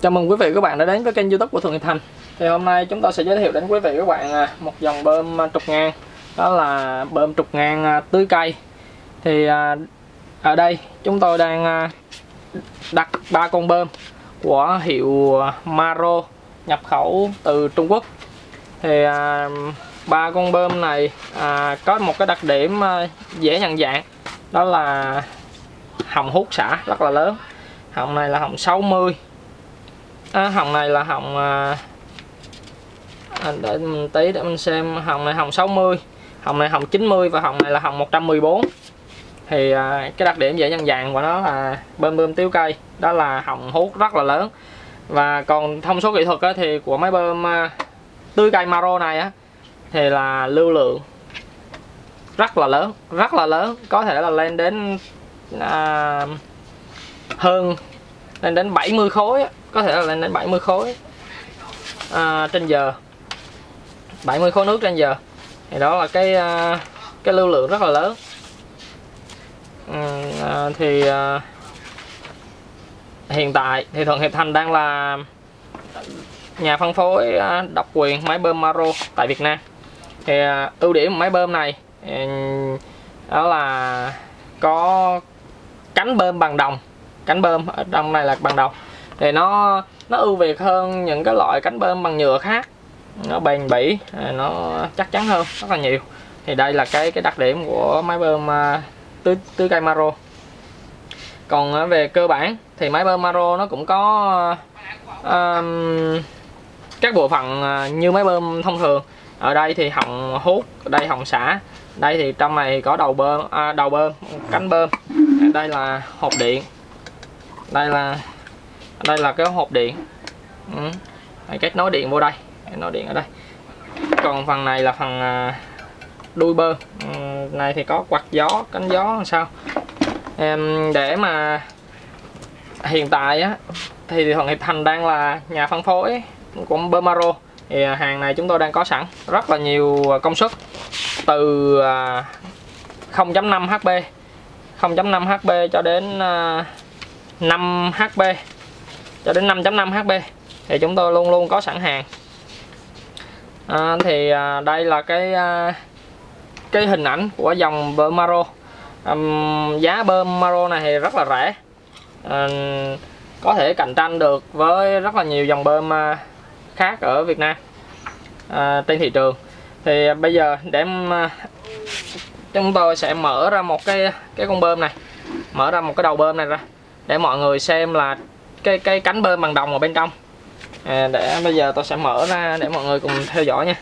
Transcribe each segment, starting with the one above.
Chào mừng quý vị và các bạn đã đến với kênh youtube của Thường Hiệp Thành. Thì hôm nay chúng tôi sẽ giới thiệu đến quý vị và các bạn à, một dòng bơm à, trục ngang. Đó là bơm trục ngang à, tưới cây. Thì ở đây chúng tôi đang đặt ba con bơm của hiệu Maro nhập khẩu từ Trung Quốc. Thì ba con bơm này có một cái đặc điểm dễ nhận dạng. Đó là hồng hút xả rất là lớn. Hồng này là hồng 60 à, hồng này là hồng à, à, để mình tí để mình xem hồng này hồng 60 hồng này hồng 90 và hồng này là hồng 114 thì à, cái đặc điểm dễ nhận dạng của nó là bơm bơm tiêu cây đó là hồng hút rất là lớn. Và còn thông số kỹ thuật á, thì của máy bơm à, tưới cây Maro này á thì là lưu lượng rất là lớn rất là lớn có thể là lên đến à, hơn lên đến 70 khối á có thể là lên đến 70 khối. À, trên giờ. 70 khối nước trên giờ. Thì đó là cái à, cái lưu lượng rất là lớn. Ừ, à, thì à, hiện tại thì Thuận Hiệp Thành đang là nhà phân phối à, độc quyền máy bơm Maro tại Việt Nam. Thì à, ưu điểm của máy bơm này ừ, đó là có cánh bơm bằng đồng. Cánh bơm ở trong này là bằng đồng thì nó nó ưu việt hơn những cái loại cánh bơm bằng nhựa khác. Nó bền bỉ à, nó chắc chắn hơn rất là nhiều. Thì đây là cái cái đặc điểm của máy bơm tứ tưới tưới cây Maro. Còn à, về cơ bản thì máy bơm Maro nó cũng có um, các bộ phận như máy bơm thông thường. Ở đây thì hồng hút đây hồng xả. Đây thì trong này có đầu bơm à, đầu bơm cánh bơm. Đây là hộp điện. Đây là đây là cái hộp điện. Ừ. kết nối điện vô đây. Kết nối điện ở đây. Còn phần này là phần à, đuôi bơ. Ừ, này thì có quạt gió cánh gió làm sao? Em để mà hiện tại á thì Thuận Hiệp Thành đang là nhà phân phối của Bermaro thì à, hàng này chúng tôi đang có sẵn rất là nhiều công suất từ 0.5 HP 0.5 HP cho đến à, 5 HP cho đến 5.5 HP thì chúng tôi luôn luôn có sẵn hàng. À, thì à, đây là cái à, cái hình ảnh của dòng bơm Maro. À, giá bơm Maro này thì rất là rẻ. À, có thể cạnh tranh được với rất là nhiều dòng bơm à, khác ở Việt Nam à, trên thị trường. Thì à, bây giờ để à, chúng tôi sẽ mở ra một cái cái con bơm này. Mở ra một cái đầu bơm này ra để mọi người xem là cái cái cánh bơm bằng đồng ở bên trong. À, để bây giờ tôi sẽ mở ra để mọi người cùng theo dõi nha.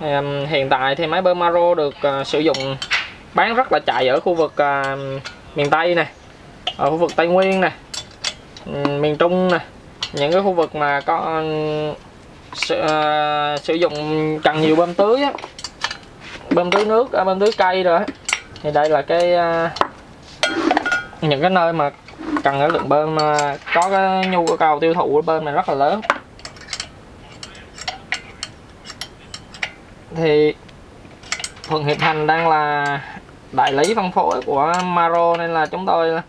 À, hiện tại thì máy bơm Maro được uh, sử dụng bán rất là chạy ở khu vực uh, miền Tây này ở khu vực Tây Nguyên này ừ, miền Trung này những cái khu vực mà có ừ, sử, uh, sử dụng cần nhiều bơm tưới á bơm tưới nước à, bơm tưới cây rồi thì đây là cái uh, những cái nơi mà cần cái lượng bơm ờ, có cái nhu cầu tiêu thụ của bơm này rất là lớn. Thì Thuận Hiệp Thành đang là đại lý phân phối của Maro nên là chúng tôi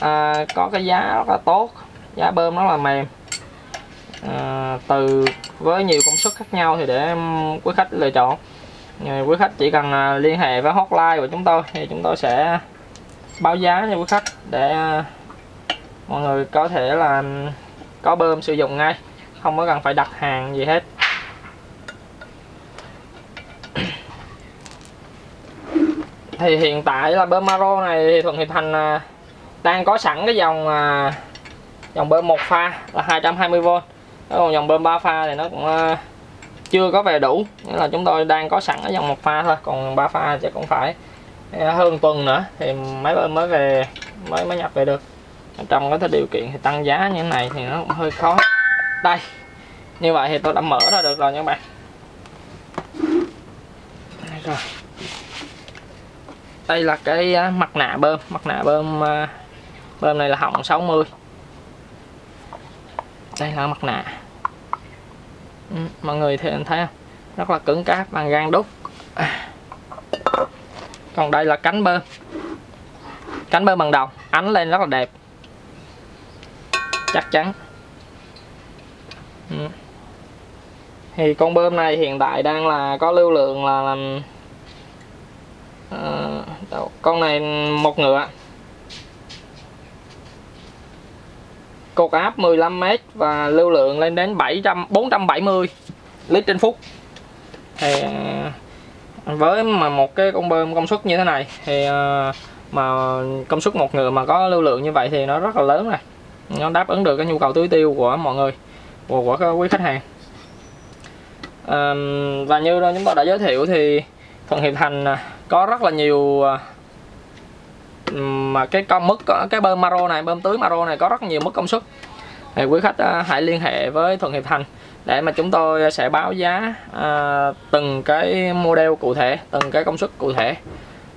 à, có cái giá rất là tốt giá bơm rất là mềm. À, từ với nhiều công suất khác nhau thì để quý khách lựa chọn. Quý khách chỉ cần à, liên hệ với hotline của chúng tôi thì chúng tôi sẽ báo giá cho quý khách để à, mọi người có thể là có bơm sử dụng ngay, không có cần phải đặt hàng gì hết. Thì hiện tại là bơm Maro này thì Thuận Hiệp Thành à, đang có sẵn cái dòng à, dòng bơm một pha là 220V còn dòng bơm 3 pha thì nó cũng à, chưa có về đủ, nghĩa là chúng tôi đang có sẵn cái dòng một pha thôi, còn ba pha sẽ cũng phải hơn tuần nữa thì máy bơm mới về, mới mới nhập về được trong cái điều kiện thì tăng giá như thế này thì nó cũng hơi khó. Đây như vậy thì tôi đã mở ra được rồi nha các bạn. Đây rồi. Đây là cái à, mặt nạ bơm. Mặt nạ bơm à, bơm này là hỏng 60 đây là mặt nạ. Ừ, mọi người thì thấy không? Rất là cứng cáp bằng gan đúc. À. Còn đây là cánh bơm. Cánh bơm bằng đồng. Ánh lên rất là đẹp chắc chắn. Ừ. thì con bơm này hiện tại đang là có lưu lượng là, là uh, ờ, đâu, con này một ngựa. Cột áp 15m và lưu lượng lên đến 700 470 lít trên phút. Thì ờ, với mà một cái con bơm công suất như thế này thì ờ, mà công suất một ngựa mà có lưu lượng như vậy thì nó rất là lớn rồi nó đáp ứng được cái nhu cầu tưới tiêu của mọi người của, của các quý khách hàng. À, và như chúng tôi đã giới thiệu thì Thuận Hiệp Thành à, có rất là nhiều à, mà cái công mức cái bơm maro này bơm tưới maro này có rất nhiều mức công suất. Thì quý khách à, hãy liên hệ với Thuận Hiệp Thành để mà chúng tôi sẽ báo giá à, từng cái model cụ thể từng cái công suất cụ thể.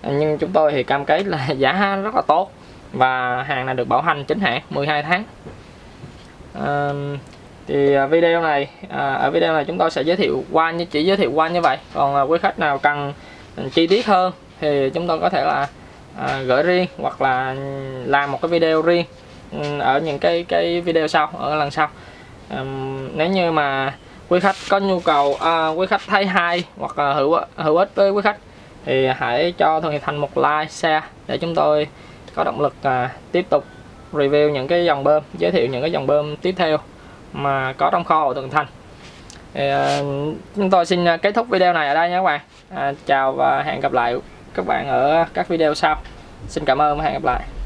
Ờ, nhưng chúng tôi thì cam kết là giá rất là tốt và hàng này được bảo hành chính hãng 12 tháng. À, thì video này à, ở video này chúng tôi sẽ giới thiệu qua như chỉ giới thiệu qua như vậy. Còn à, quý khách nào cần ừ, chi tiết hơn thì chúng tôi có thể là à, gửi riêng hoặc là làm một cái video riêng ừ, ở những cái cái video sau ở lần sau. À, nếu như mà quý khách có nhu cầu à, quý khách thấy hay hoặc là hữu hữu ích với quý khách thì hãy cho Thường Hiệp Thành một like share để chúng tôi có động lực à, tiếp tục review những cái dòng bơm giới thiệu những cái dòng bơm tiếp theo mà có trong kho của Thuận Thành. Thì, à, chúng tôi xin à, kết thúc video này ở đây nhé các bạn. À, chào và hẹn gặp lại các bạn ở các video sau. Xin cảm ơn và hẹn gặp lại.